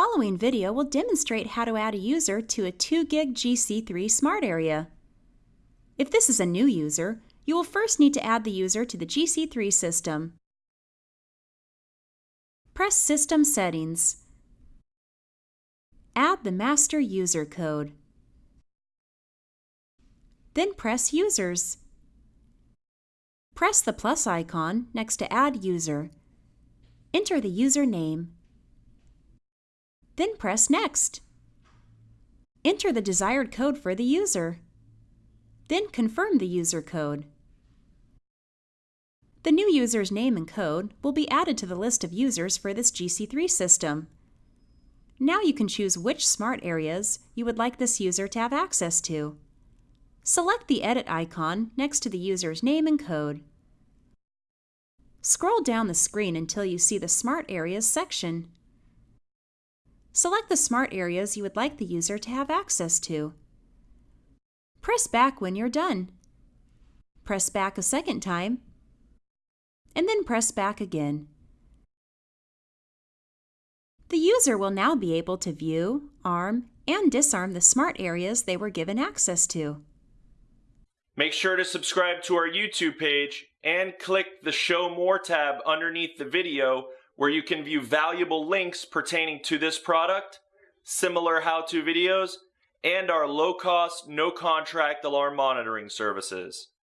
following video will demonstrate how to add a user to a 2GIG GC3 smart area. If this is a new user, you will first need to add the user to the GC3 system. Press System Settings. Add the master user code. Then press Users. Press the plus icon next to Add User. Enter the user name. Then press Next. Enter the desired code for the user. Then confirm the user code. The new user's name and code will be added to the list of users for this GC3 system. Now you can choose which smart areas you would like this user to have access to. Select the Edit icon next to the user's name and code. Scroll down the screen until you see the Smart Areas section. Select the smart areas you would like the user to have access to. Press back when you're done. Press back a second time, and then press back again. The user will now be able to view, arm, and disarm the smart areas they were given access to. Make sure to subscribe to our YouTube page and click the Show More tab underneath the video where you can view valuable links pertaining to this product, similar how-to videos, and our low-cost, no-contract alarm monitoring services.